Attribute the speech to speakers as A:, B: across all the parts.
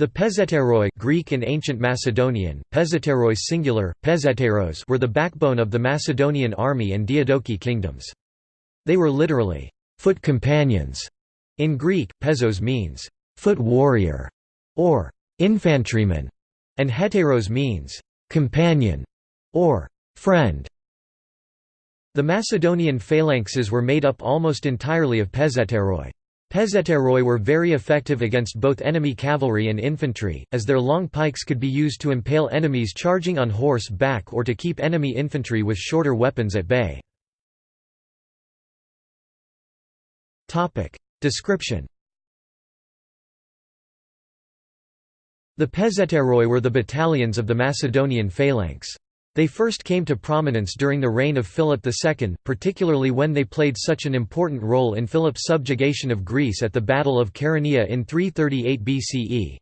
A: The Pezhetairoi Greek and Ancient Macedonian, Pezeterois singular, Pezhetairos were the backbone of the Macedonian army and Diadochi kingdoms. They were literally, foot companions. In Greek, pezos means, foot warrior, or infantryman, and hetairos means, companion, or friend. The Macedonian phalanxes were made up almost entirely of Pezhetairoi. Pezhetairoi were very effective against both enemy cavalry and infantry, as their long pikes could be used to impale enemies charging on horse back or to keep enemy infantry with shorter weapons at bay. Description The Pezhetairoi were the battalions of the Macedonian phalanx. They first came to prominence during the reign of Philip II, particularly when they played such an important role in Philip's subjugation of Greece at the Battle of Chaeronea in 338 BCE.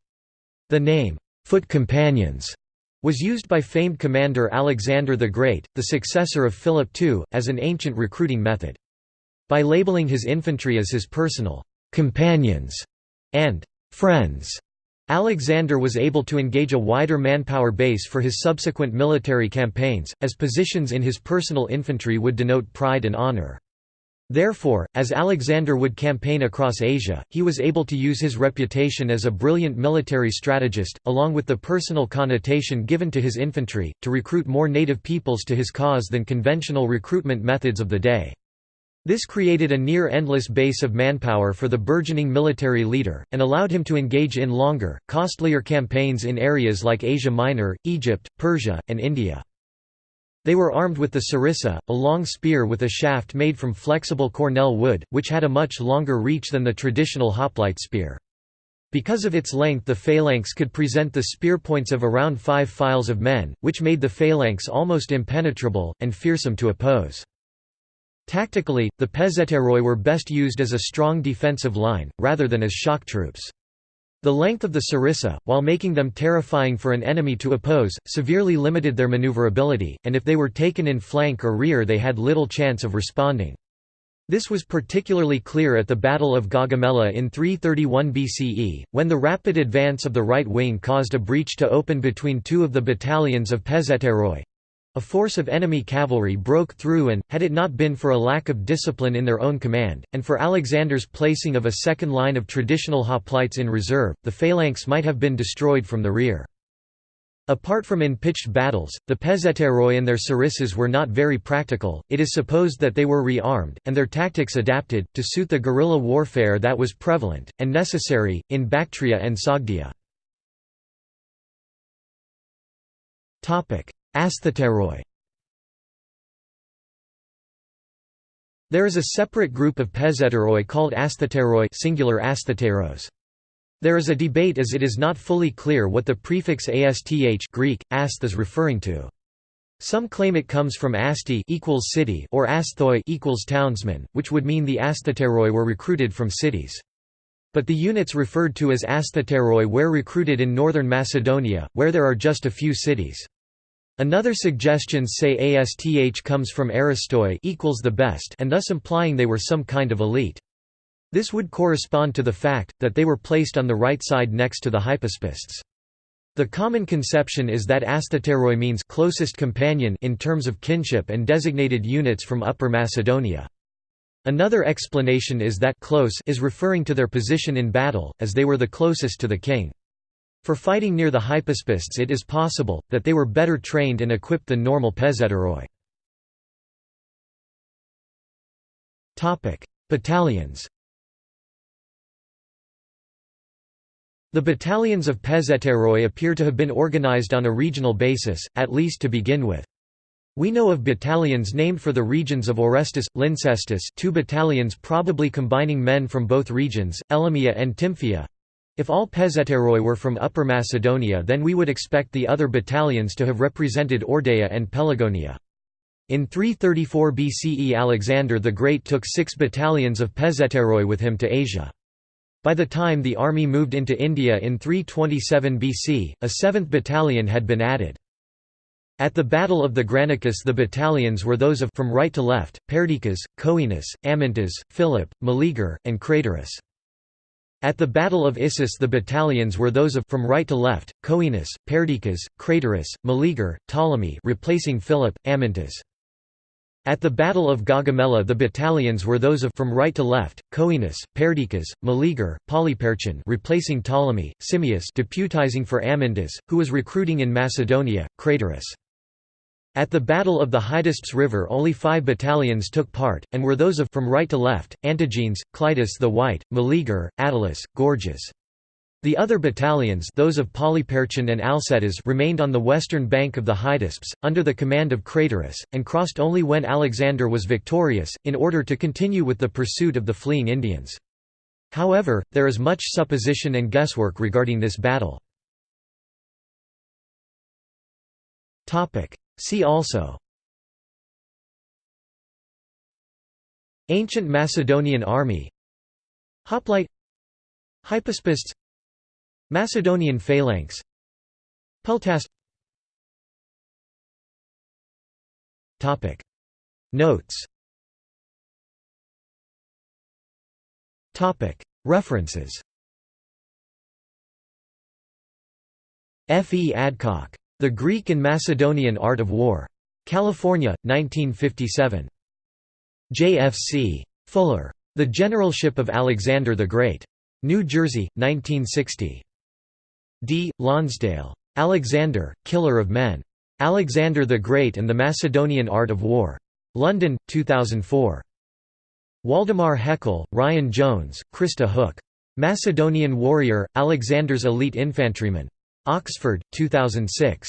A: The name, foot companions, was used by famed commander Alexander the Great, the successor of Philip II, as an ancient recruiting method. By labeling his infantry as his personal companions and friends, Alexander was able to engage a wider manpower base for his subsequent military campaigns, as positions in his personal infantry would denote pride and honor. Therefore, as Alexander would campaign across Asia, he was able to use his reputation as a brilliant military strategist, along with the personal connotation given to his infantry, to recruit more native peoples to his cause than conventional recruitment methods of the day. This created a near-endless base of manpower for the burgeoning military leader, and allowed him to engage in longer, costlier campaigns in areas like Asia Minor, Egypt, Persia, and India. They were armed with the sarissa, a long spear with a shaft made from flexible cornel wood, which had a much longer reach than the traditional hoplite spear. Because of its length the phalanx could present the spear points of around five files of men, which made the phalanx almost impenetrable, and fearsome to oppose. Tactically, the Pezhetairoi were best used as a strong defensive line, rather than as shock troops. The length of the sarissa, while making them terrifying for an enemy to oppose, severely limited their maneuverability, and if they were taken in flank or rear they had little chance of responding. This was particularly clear at the Battle of Gaugamela in 331 BCE, when the rapid advance of the right wing caused a breach to open between two of the battalions of Pezeteroi. A force of enemy cavalry broke through and, had it not been for a lack of discipline in their own command, and for Alexander's placing of a second line of traditional hoplites in reserve, the phalanx might have been destroyed from the rear. Apart from in pitched battles, the Pezhetairoi and their sarissas were not very practical, it is supposed that they were re-armed, and their tactics adapted, to suit the guerrilla warfare that was prevalent, and necessary, in Bactria and Sogdia. Asthetairoi There is a separate group of Pezhetairoi called Asthetairoi singular Asthetairos. There is a debate as it is not fully clear what the prefix asth Greek, asth is referring to. Some claim it comes from asti equals city or asthoi equals townsman, which would mean the Asthetairoi were recruited from cities. But the units referred to as Asthetairoi were recruited in northern Macedonia, where there are just a few cities. Another suggestions say ASTH comes from Aristoi equals the best and thus implying they were some kind of elite. This would correspond to the fact, that they were placed on the right side next to the hypaspists. The common conception is that asthetairoi means closest companion in terms of kinship and designated units from Upper Macedonia. Another explanation is that close is referring to their position in battle, as they were the closest to the king. For fighting near the hypaspists it is possible, that they were better trained and equipped than normal Pezhetairoi. Battalions The battalions of Pezhetairoi appear to have been organized on a regional basis, at least to begin with. We know of battalions named for the regions of Orestis, Lyncestis two battalions probably combining men from both regions, Elimeia and Tymphaia, if all Pezhetairoi were from Upper Macedonia then we would expect the other battalions to have represented Ordaia and Pelagonia. In 334 BCE Alexander the Great took six battalions of Pezhetairoi with him to Asia. By the time the army moved into India in 327 BC, a seventh battalion had been added. At the Battle of the Granicus the battalions were those of from right to left, Perdiccas, Coenus, Amyntas, Philip, Meleager, and Craterus. At the Battle of Issus the battalions were those of from right to left, Coenus, Perdiccas, Craterus, Meleager, Ptolemy replacing Philip, Amyntas. At the Battle of Gaugamela the battalions were those of from right to left, Coenus, Perdiccas, Meleager, Polyperchon replacing Ptolemy, Simmias deputizing for Amyntas, who was recruiting in Macedonia, Craterus. At the Battle of the Hydaspes River only five battalions took part, and were those of from right to left, Antigenes, Clitus the White, Meleager, Attalus, Gorgias. The other battalions those of Polyperchon and Alcetas remained on the western bank of the Hydaspes, under the command of Craterus, and crossed only when Alexander was victorious, in order to continue with the pursuit of the fleeing Indians. However, there is much supposition and guesswork regarding this battle. See also Ancient Macedonian army Hoplite Hypaspists Macedonian phalanx Peltast Topic Notes Topic References F. E. Adcock the Greek and Macedonian Art of War. California, 1957. J.F.C. Fuller. The Generalship of Alexander the Great. New Jersey, 1960. D. Lonsdale. Alexander, Killer of Men. Alexander the Great and the Macedonian Art of War. London, 2004. Waldemar Heckel, Ryan Jones, Christa Hook. Macedonian Warrior, Alexander's Elite Infantryman. Oxford, 2006.